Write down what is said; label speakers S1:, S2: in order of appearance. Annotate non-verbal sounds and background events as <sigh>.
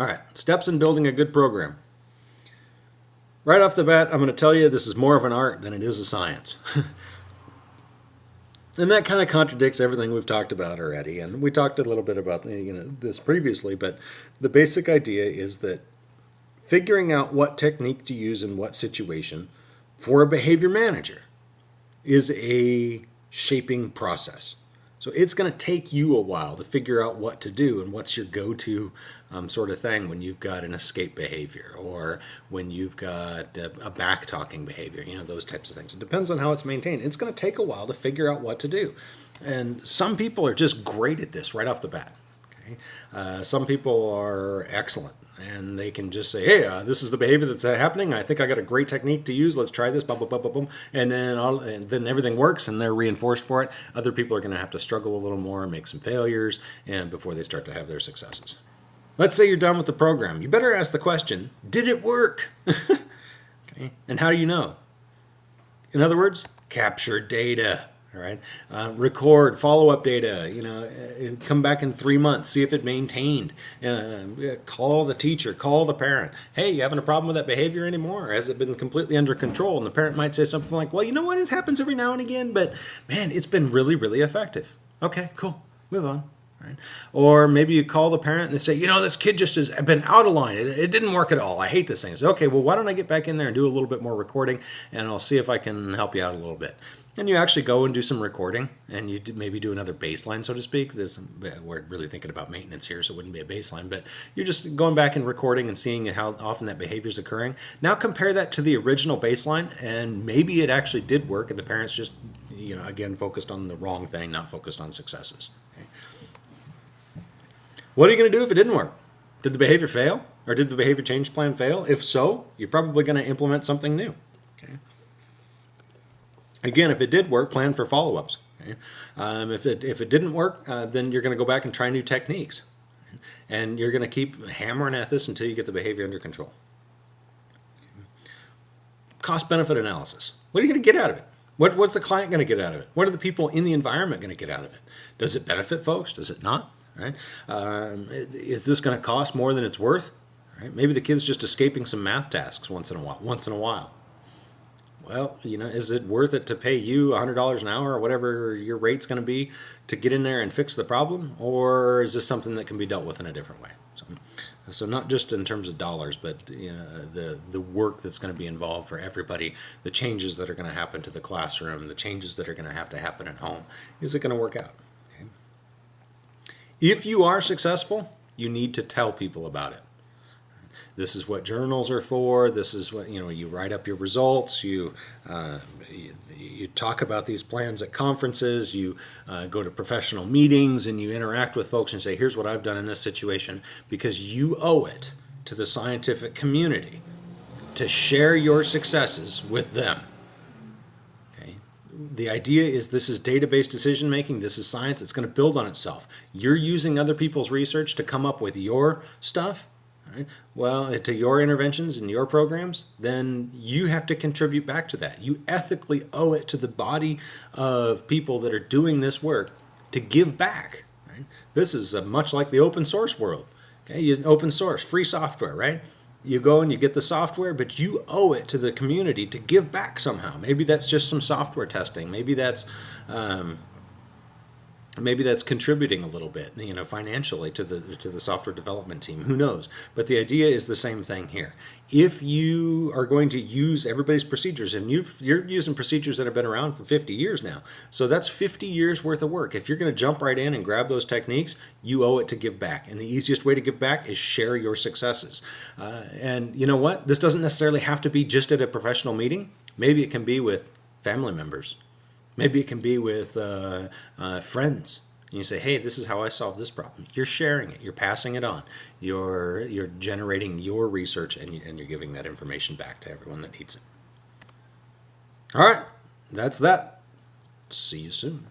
S1: All right, steps in building a good program. Right off the bat, I'm going to tell you this is more of an art than it is a science. <laughs> and that kind of contradicts everything we've talked about already. And we talked a little bit about you know, this previously, but the basic idea is that figuring out what technique to use in what situation for a behavior manager is a shaping process. So it's going to take you a while to figure out what to do and what's your go-to um, sort of thing when you've got an escape behavior or when you've got a, a back talking behavior, you know, those types of things. It depends on how it's maintained. It's going to take a while to figure out what to do. And some people are just great at this right off the bat. Uh, some people are excellent and they can just say, "Hey, uh, this is the behavior that's happening. I think I got a great technique to use. Let's try this." Blah blah blah blah boom, and then all, and then everything works, and they're reinforced for it. Other people are going to have to struggle a little more, make some failures, and before they start to have their successes. Let's say you're done with the program. You better ask the question: Did it work? <laughs> okay, and how do you know? In other words, capture data all right? Uh, record follow-up data you know uh, come back in three months see if it maintained. Uh, call the teacher call the parent. Hey you having a problem with that behavior anymore? Has it been completely under control? And the parent might say something like well you know what? It happens every now and again but man it's been really really effective. Okay cool. Move on Right? Or maybe you call the parent and they say, you know, this kid just has been out of line. It, it didn't work at all. I hate this thing. Okay, well, why don't I get back in there and do a little bit more recording and I'll see if I can help you out a little bit. And you actually go and do some recording and you maybe do another baseline, so to speak. This, uh, we're really thinking about maintenance here, so it wouldn't be a baseline, but you're just going back and recording and seeing how often that behavior is occurring. Now compare that to the original baseline and maybe it actually did work and the parents just, you know, again, focused on the wrong thing, not focused on successes. What are you going to do if it didn't work? Did the behavior fail? Or did the behavior change plan fail? If so, you're probably going to implement something new. Okay. Again, if it did work, plan for follow-ups. Okay. Um, if, it, if it didn't work, uh, then you're going to go back and try new techniques. And you're going to keep hammering at this until you get the behavior under control. Cost-benefit analysis. What are you going to get out of it? What, what's the client going to get out of it? What are the people in the environment going to get out of it? Does it benefit folks? Does it not? Right? Um, is this going to cost more than it's worth? Right? Maybe the kid's just escaping some math tasks once in a while. Once in a while. Well, you know, is it worth it to pay you $100 an hour or whatever your rate's going to be to get in there and fix the problem? Or is this something that can be dealt with in a different way? So, so not just in terms of dollars, but you know, the, the work that's going to be involved for everybody, the changes that are going to happen to the classroom, the changes that are going to have to happen at home. Is it going to work out? If you are successful, you need to tell people about it. This is what journals are for. This is what, you know, you write up your results. You, uh, you, you, talk about these plans at conferences. You uh, go to professional meetings and you interact with folks and say, here's what I've done in this situation because you owe it to the scientific community to share your successes with them the idea is this is data-based decision making, this is science, it's going to build on itself. You're using other people's research to come up with your stuff, right? well, eh, to your interventions and your programs, then you have to contribute back to that. You ethically owe it to the body of people that are doing this work to give back. Right? This is much like the open source world. Okay, you, open source, free software, right? You go and you get the software, but you owe it to the community to give back somehow. Maybe that's just some software testing. Maybe that's um, maybe that's contributing a little bit, you know, financially to the to the software development team. Who knows? But the idea is the same thing here. If you are going to use everybody's procedures, and you you're using procedures that have been around for 50 years now, so that's 50 years worth of work. If you're going to jump right in and grab those techniques, you owe it to give back. And the easiest way to give back is share your successes. Uh, and you know what? This doesn't necessarily have to be just at a professional meeting. Maybe it can be with family members Maybe it can be with uh, uh, friends. You say, hey, this is how I solved this problem. You're sharing it. You're passing it on. You're, you're generating your research and, and you're giving that information back to everyone that needs it. All right, that's that. See you soon.